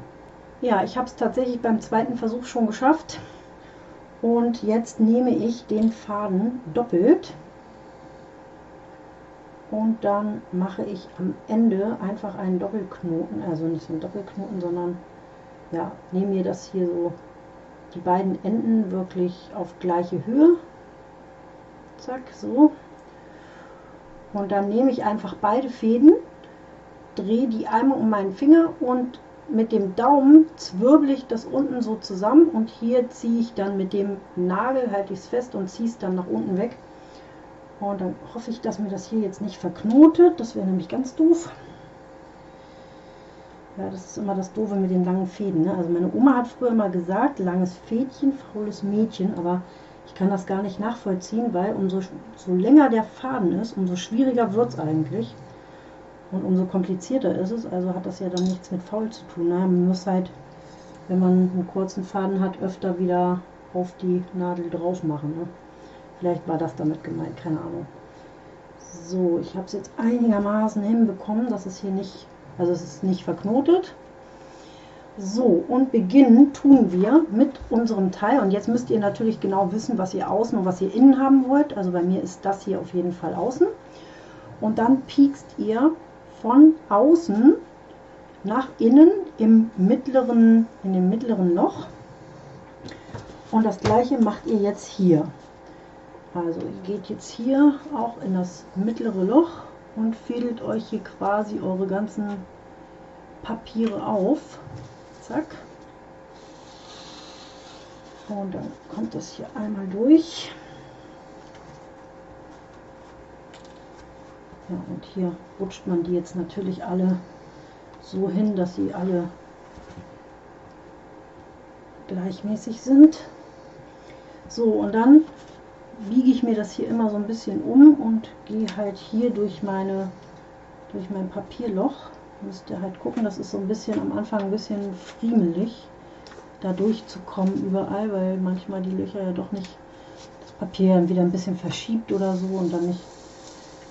A: Ja, ich habe es tatsächlich beim zweiten Versuch schon geschafft. Und jetzt nehme ich den Faden doppelt und dann mache ich am Ende einfach einen Doppelknoten, also nicht so einen Doppelknoten, sondern ja, nehme mir das hier so die beiden Enden wirklich auf gleiche Höhe. Zack, so. Und dann nehme ich einfach beide Fäden, drehe die einmal um meinen Finger und mit dem Daumen zwirbel ich das unten so zusammen und hier ziehe ich dann mit dem Nagel, halte ich es fest und ziehe es dann nach unten weg. Und dann hoffe ich, dass mir das hier jetzt nicht verknotet. Das wäre nämlich ganz doof. Ja, das ist immer das Doofe mit den langen Fäden. Ne? Also meine Oma hat früher immer gesagt, langes Fädchen, faules Mädchen. Aber ich kann das gar nicht nachvollziehen, weil umso so länger der Faden ist, umso schwieriger wird es eigentlich. Und umso komplizierter ist es. Also hat das ja dann nichts mit faul zu tun. Ne? Man muss halt, wenn man einen kurzen Faden hat, öfter wieder auf die Nadel drauf machen. Ne? Vielleicht war das damit gemeint, keine Ahnung. So, ich habe es jetzt einigermaßen hinbekommen, dass es hier nicht, also es ist nicht verknotet. So, und beginnen tun wir mit unserem Teil. Und jetzt müsst ihr natürlich genau wissen, was ihr außen und was ihr innen haben wollt. Also bei mir ist das hier auf jeden Fall außen. Und dann piekst ihr von außen nach innen im mittleren, in dem mittleren Loch. Und das gleiche macht ihr jetzt hier. Also ihr geht jetzt hier auch in das mittlere Loch und fädelt euch hier quasi eure ganzen Papiere auf. Zack. Und dann kommt das hier einmal durch. Ja, und hier rutscht man die jetzt natürlich alle so hin, dass sie alle gleichmäßig sind. So, und dann biege ich mir das hier immer so ein bisschen um und gehe halt hier durch meine durch mein Papierloch. Müsst ihr halt gucken, das ist so ein bisschen am Anfang ein bisschen friemelig, da durchzukommen überall, weil manchmal die Löcher ja doch nicht das Papier wieder ein bisschen verschiebt oder so und dann nicht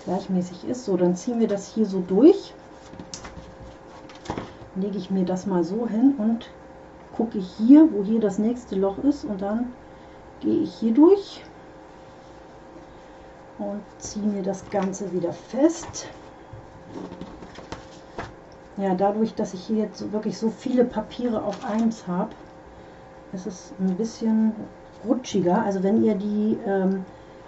A: gleichmäßig ist. So, dann ziehen wir das hier so durch. Lege ich mir das mal so hin und gucke hier, wo hier das nächste Loch ist und dann gehe ich hier durch und ziehe mir das Ganze wieder fest. Ja, dadurch, dass ich hier jetzt wirklich so viele Papiere auf eins habe, ist es ein bisschen rutschiger. Also wenn ihr die, ähm,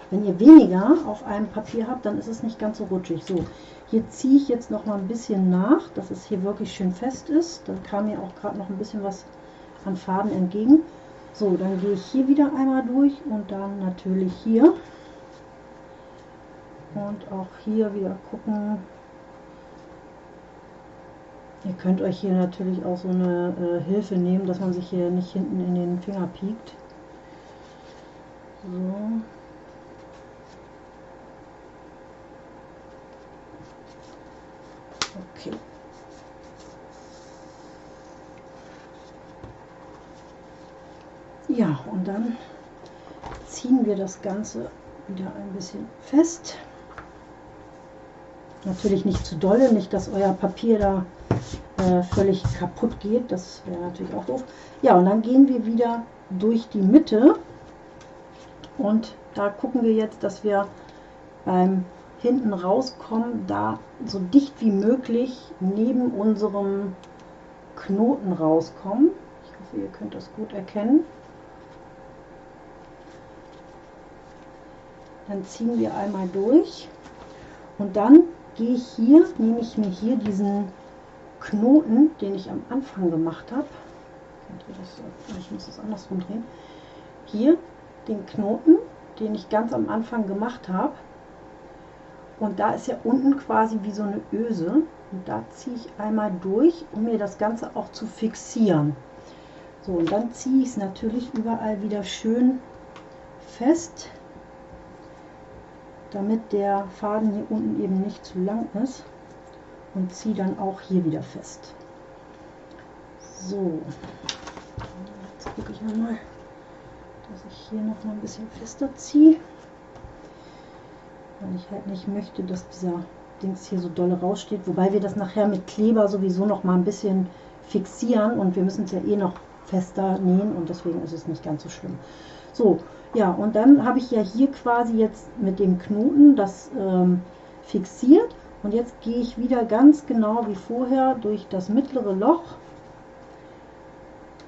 A: wenn ihr weniger auf einem Papier habt, dann ist es nicht ganz so rutschig. So, hier ziehe ich jetzt noch mal ein bisschen nach, dass es hier wirklich schön fest ist. Dann kam mir auch gerade noch ein bisschen was an Faden entgegen. So, dann gehe ich hier wieder einmal durch und dann natürlich hier. Und auch hier wieder gucken. Ihr könnt euch hier natürlich auch so eine äh, Hilfe nehmen, dass man sich hier nicht hinten in den Finger piekt. So. Okay. Ja, und dann ziehen wir das Ganze wieder ein bisschen fest. Natürlich nicht zu dolle, nicht, dass euer Papier da äh, völlig kaputt geht. Das wäre natürlich auch doof. Ja, und dann gehen wir wieder durch die Mitte und da gucken wir jetzt, dass wir beim hinten rauskommen, da so dicht wie möglich neben unserem Knoten rauskommen. Ich hoffe, ihr könnt das gut erkennen. Dann ziehen wir einmal durch und dann gehe ich hier, nehme ich mir hier diesen Knoten, den ich am Anfang gemacht habe. Ich muss das andersrum drehen. Hier den Knoten, den ich ganz am Anfang gemacht habe. Und da ist ja unten quasi wie so eine Öse. Und da ziehe ich einmal durch, um mir das Ganze auch zu fixieren. So, und dann ziehe ich es natürlich überall wieder schön fest, damit der Faden hier unten eben nicht zu lang ist. Und ziehe dann auch hier wieder fest. So, jetzt gucke ich nochmal, dass ich hier noch mal ein bisschen fester ziehe weil ich halt nicht möchte, dass dieser Dings hier so doll raussteht. Wobei wir das nachher mit Kleber sowieso noch mal ein bisschen fixieren und wir müssen es ja eh noch fester nähen und deswegen ist es nicht ganz so schlimm. So, ja, und dann habe ich ja hier quasi jetzt mit dem Knoten das ähm, fixiert und jetzt gehe ich wieder ganz genau wie vorher durch das mittlere Loch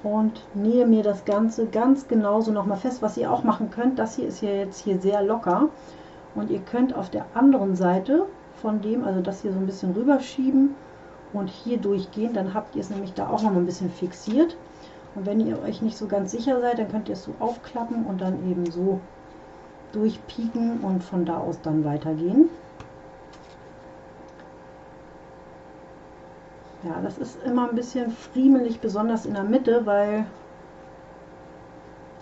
A: und nähe mir das Ganze ganz genauso nochmal fest, was ihr auch machen könnt. Das hier ist ja jetzt hier sehr locker und ihr könnt auf der anderen Seite von dem, also das hier so ein bisschen rüberschieben und hier durchgehen, dann habt ihr es nämlich da auch noch ein bisschen fixiert. Und wenn ihr euch nicht so ganz sicher seid, dann könnt ihr es so aufklappen und dann eben so durchpieken und von da aus dann weitergehen. Ja, das ist immer ein bisschen friemelig, besonders in der Mitte, weil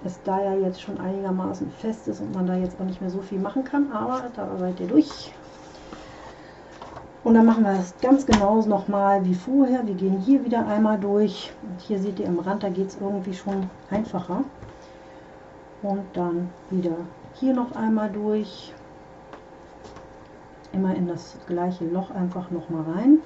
A: es da ja jetzt schon einigermaßen fest ist und man da jetzt auch nicht mehr so viel machen kann, aber da seid ihr durch. Und dann machen wir das ganz genauso nochmal wie vorher. Wir gehen hier wieder einmal durch. Und hier seht ihr im Rand, da geht es irgendwie schon einfacher. Und dann wieder hier noch einmal durch. Immer in das gleiche Loch einfach nochmal rein.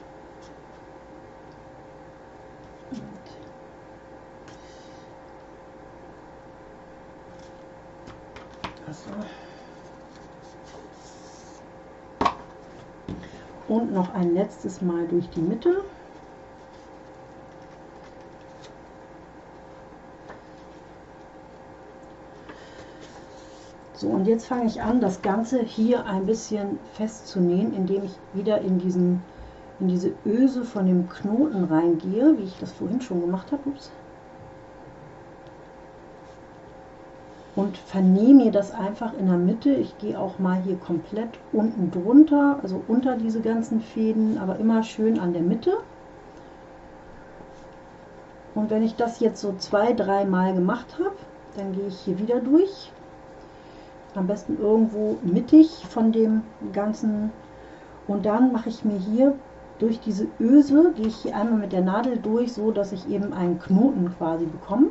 A: Und noch ein letztes Mal durch die Mitte. So, und jetzt fange ich an, das Ganze hier ein bisschen festzunähen, indem ich wieder in, diesen, in diese Öse von dem Knoten reingehe, wie ich das vorhin schon gemacht habe. Ups. Und vernähe mir das einfach in der Mitte. Ich gehe auch mal hier komplett unten drunter, also unter diese ganzen Fäden, aber immer schön an der Mitte. Und wenn ich das jetzt so zwei, drei Mal gemacht habe, dann gehe ich hier wieder durch. Am besten irgendwo mittig von dem ganzen. Und dann mache ich mir hier durch diese Öse, gehe ich hier einmal mit der Nadel durch, so dass ich eben einen Knoten quasi bekomme.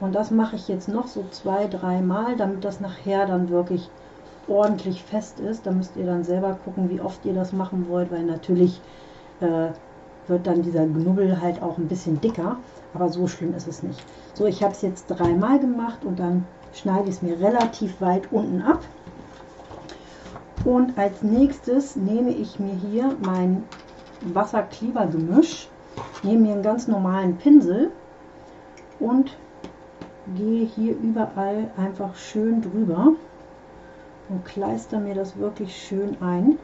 A: Und das mache ich jetzt noch so zwei, drei Mal, damit das nachher dann wirklich ordentlich fest ist. Da müsst ihr dann selber gucken, wie oft ihr das machen wollt, weil natürlich äh, wird dann dieser Knubbel halt auch ein bisschen dicker. Aber so schlimm ist es nicht. So, ich habe es jetzt dreimal gemacht und dann schneide ich es mir relativ weit unten ab. Und als nächstes nehme ich mir hier mein Wasserklebergemisch, nehme mir einen ganz normalen Pinsel und gehe hier überall einfach schön drüber und kleister mir das wirklich schön ein.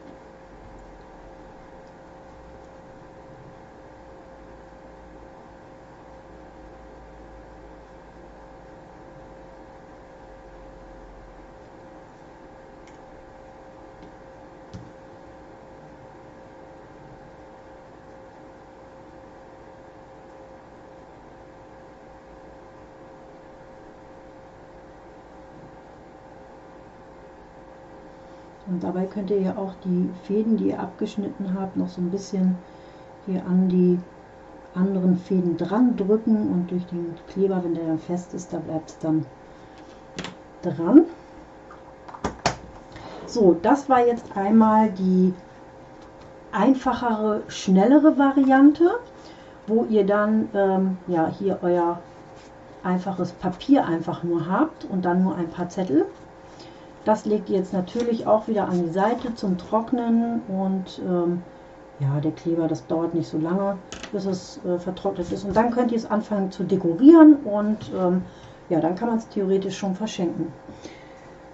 A: Und dabei könnt ihr ja auch die Fäden, die ihr abgeschnitten habt, noch so ein bisschen hier an die anderen Fäden dran drücken und durch den Kleber, wenn der dann fest ist, da bleibt es dann dran. So, das war jetzt einmal die einfachere, schnellere Variante, wo ihr dann ähm, ja hier euer einfaches Papier einfach nur habt und dann nur ein paar Zettel. Das legt ihr jetzt natürlich auch wieder an die Seite zum Trocknen und ähm, ja, der Kleber, das dauert nicht so lange, bis es äh, vertrocknet ist. Und dann könnt ihr es anfangen zu dekorieren und ähm, ja, dann kann man es theoretisch schon verschenken.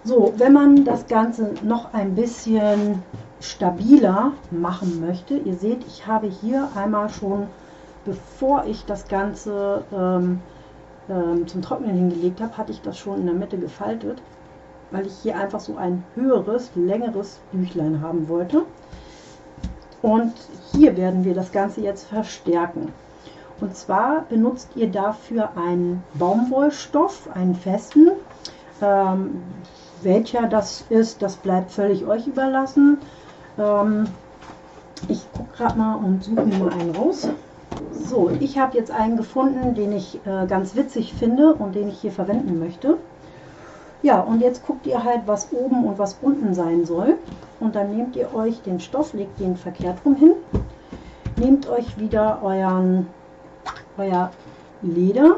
A: So, wenn man das Ganze noch ein bisschen stabiler machen möchte, ihr seht, ich habe hier einmal schon, bevor ich das Ganze ähm, ähm, zum Trocknen hingelegt habe, hatte ich das schon in der Mitte gefaltet, weil ich hier einfach so ein höheres, längeres Büchlein haben wollte. Und hier werden wir das Ganze jetzt verstärken. Und zwar benutzt ihr dafür einen Baumwollstoff, einen festen. Ähm, welcher das ist, das bleibt völlig euch überlassen. Ähm, ich gucke gerade mal und suche mir mal einen raus. So, ich habe jetzt einen gefunden, den ich äh, ganz witzig finde und den ich hier verwenden möchte. Ja, und jetzt guckt ihr halt, was oben und was unten sein soll. Und dann nehmt ihr euch den Stoff, legt den verkehrt rum hin, nehmt euch wieder euren, euer Leder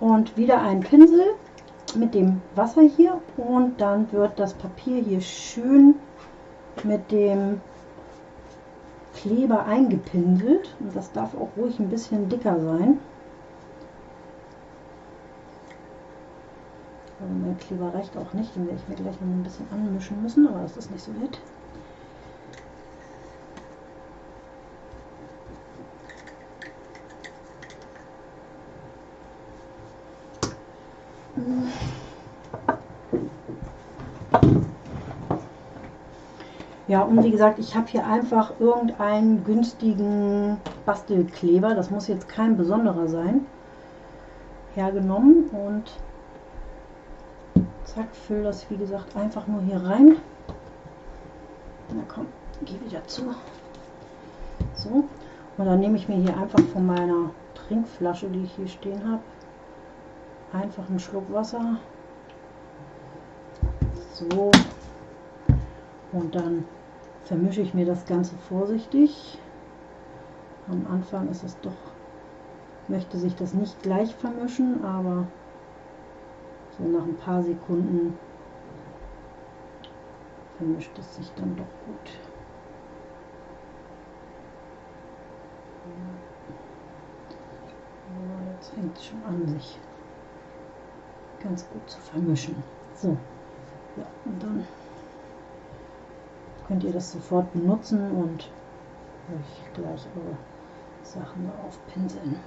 A: und wieder einen Pinsel mit dem Wasser hier und dann wird das Papier hier schön mit dem Kleber eingepinselt und das darf auch ruhig ein bisschen dicker sein. Mein Kleber reicht auch nicht, den werde ich mir gleich noch ein bisschen anmischen müssen, aber das ist nicht so wild. Ja, und wie gesagt, ich habe hier einfach irgendeinen günstigen Bastelkleber, das muss jetzt kein besonderer sein, hergenommen und zack, fülle das wie gesagt einfach nur hier rein. Na komm, geh wieder zu. So, und dann nehme ich mir hier einfach von meiner Trinkflasche, die ich hier stehen habe, einfach einen Schluck Wasser. So, und dann vermische ich mir das Ganze vorsichtig. Am Anfang ist es doch, möchte sich das nicht gleich vermischen, aber so nach ein paar Sekunden vermischt es sich dann doch gut. jetzt fängt es schon an, sich ganz gut zu vermischen. So, ja, und dann könnt ihr das sofort benutzen und euch gleich eure Sachen darauf pinseln.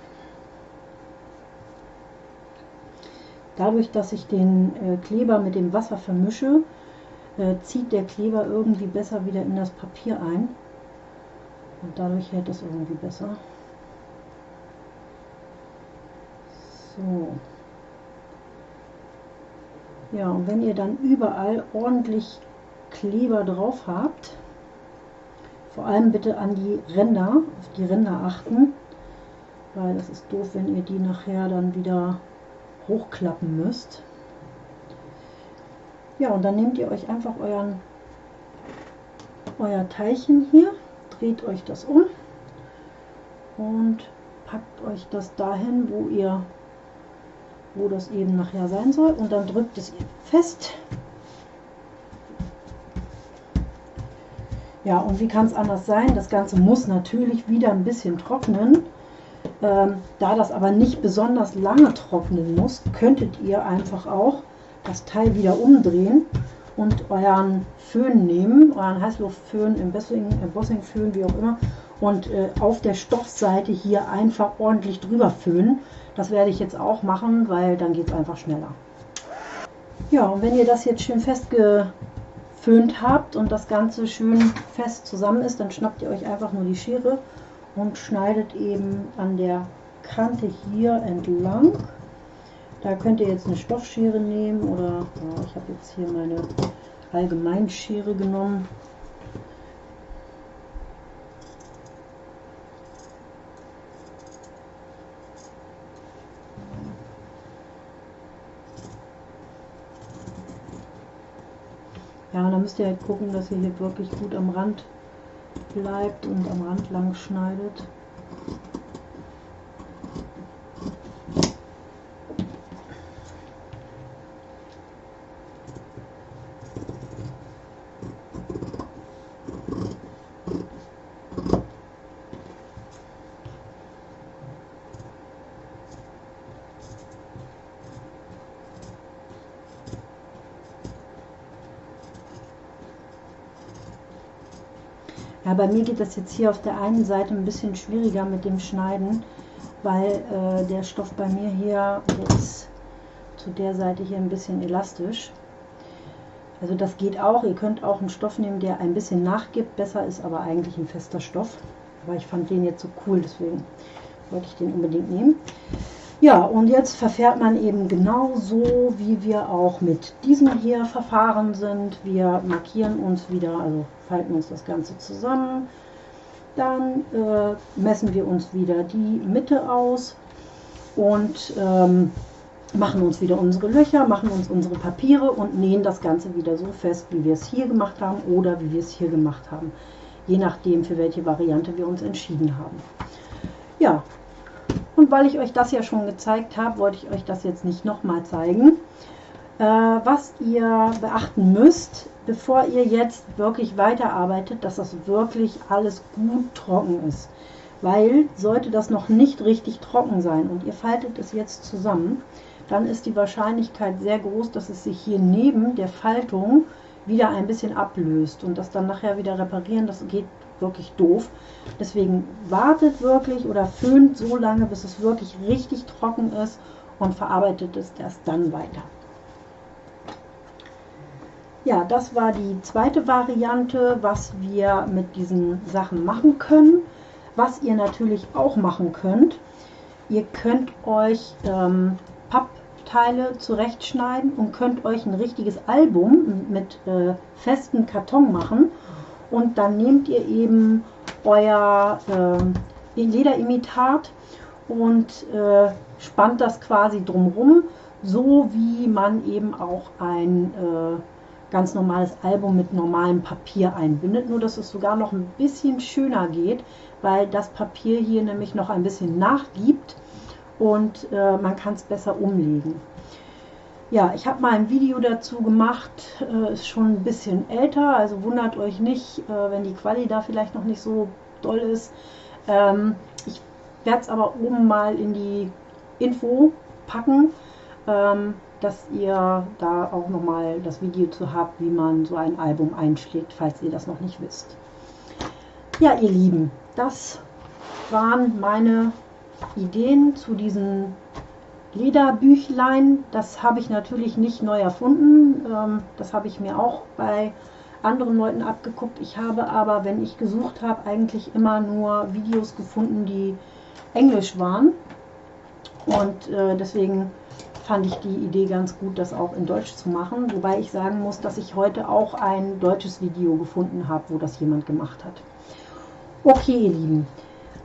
A: Dadurch, dass ich den äh, Kleber mit dem Wasser vermische, äh, zieht der Kleber irgendwie besser wieder in das Papier ein und dadurch hält es irgendwie besser. So. Ja, und wenn ihr dann überall ordentlich Kleber drauf habt, vor allem bitte an die Ränder, auf die Ränder achten, weil das ist doof, wenn ihr die nachher dann wieder hochklappen müsst. Ja, und dann nehmt ihr euch einfach euren, euer Teilchen hier, dreht euch das um und packt euch das dahin, wo ihr wo das eben nachher sein soll und dann drückt es fest Ja, und wie kann es anders sein? Das Ganze muss natürlich wieder ein bisschen trocknen. Ähm, da das aber nicht besonders lange trocknen muss, könntet ihr einfach auch das Teil wieder umdrehen und euren Föhn nehmen, euren Heißluftföhn, Embossing, Embossing-Föhn, wie auch immer, und äh, auf der Stoffseite hier einfach ordentlich drüber föhnen. Das werde ich jetzt auch machen, weil dann geht es einfach schneller. Ja, und wenn ihr das jetzt schön festge geföhnt habt und das Ganze schön fest zusammen ist, dann schnappt ihr euch einfach nur die Schere und schneidet eben an der Kante hier entlang. Da könnt ihr jetzt eine Stoffschere nehmen oder ja, ich habe jetzt hier meine Allgemeinschere genommen. Ja, da müsst ihr halt gucken, dass ihr hier wirklich gut am Rand bleibt und am Rand lang schneidet. Ja, bei mir geht das jetzt hier auf der einen Seite ein bisschen schwieriger mit dem Schneiden, weil äh, der Stoff bei mir hier, ist zu der Seite hier ein bisschen elastisch. Also das geht auch. Ihr könnt auch einen Stoff nehmen, der ein bisschen nachgibt. Besser ist aber eigentlich ein fester Stoff. Aber ich fand den jetzt so cool, deswegen wollte ich den unbedingt nehmen. Ja, und jetzt verfährt man eben genauso, wie wir auch mit diesem hier verfahren sind. Wir markieren uns wieder, also falten uns das Ganze zusammen. Dann äh, messen wir uns wieder die Mitte aus und ähm, machen uns wieder unsere Löcher, machen uns unsere Papiere und nähen das Ganze wieder so fest, wie wir es hier gemacht haben oder wie wir es hier gemacht haben. Je nachdem, für welche Variante wir uns entschieden haben. Ja, und weil ich euch das ja schon gezeigt habe, wollte ich euch das jetzt nicht nochmal zeigen. Äh, was ihr beachten müsst, bevor ihr jetzt wirklich weiterarbeitet, dass das wirklich alles gut trocken ist. Weil sollte das noch nicht richtig trocken sein und ihr faltet es jetzt zusammen, dann ist die Wahrscheinlichkeit sehr groß, dass es sich hier neben der Faltung wieder ein bisschen ablöst und das dann nachher wieder reparieren, das geht wirklich doof. Deswegen wartet wirklich oder föhnt so lange, bis es wirklich richtig trocken ist und verarbeitet es erst dann weiter. Ja, das war die zweite Variante, was wir mit diesen Sachen machen können. Was ihr natürlich auch machen könnt, ihr könnt euch ähm, Papp Teile zurechtschneiden und könnt euch ein richtiges Album mit äh, festem Karton machen. Und dann nehmt ihr eben euer äh, Lederimitat und äh, spannt das quasi drumrum, so wie man eben auch ein äh, ganz normales Album mit normalem Papier einbindet. Nur dass es sogar noch ein bisschen schöner geht, weil das Papier hier nämlich noch ein bisschen nachgibt und äh, man kann es besser umlegen. Ja, ich habe mal ein Video dazu gemacht, äh, ist schon ein bisschen älter, also wundert euch nicht, äh, wenn die Quali da vielleicht noch nicht so doll ist. Ähm, ich werde es aber oben mal in die Info packen, ähm, dass ihr da auch nochmal das Video zu habt, wie man so ein Album einschlägt, falls ihr das noch nicht wisst. Ja, ihr Lieben, das waren meine Ideen zu diesen Lederbüchlein. Das habe ich natürlich nicht neu erfunden. Ähm, das habe ich mir auch bei anderen Leuten abgeguckt. Ich habe aber, wenn ich gesucht habe, eigentlich immer nur Videos gefunden, die englisch waren. Und äh, deswegen fand ich die Idee ganz gut, das auch in Deutsch zu machen. Wobei ich sagen muss, dass ich heute auch ein deutsches Video gefunden habe, wo das jemand gemacht hat. Okay, ihr Lieben.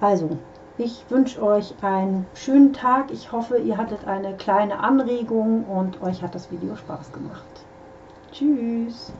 A: Also, ich wünsche euch einen schönen Tag. Ich hoffe, ihr hattet eine kleine Anregung und euch hat das Video Spaß gemacht. Tschüss.